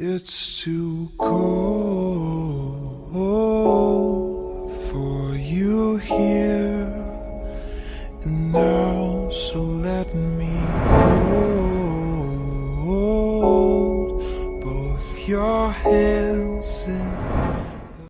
It's too cold for you here. And now, so let me hold both your hands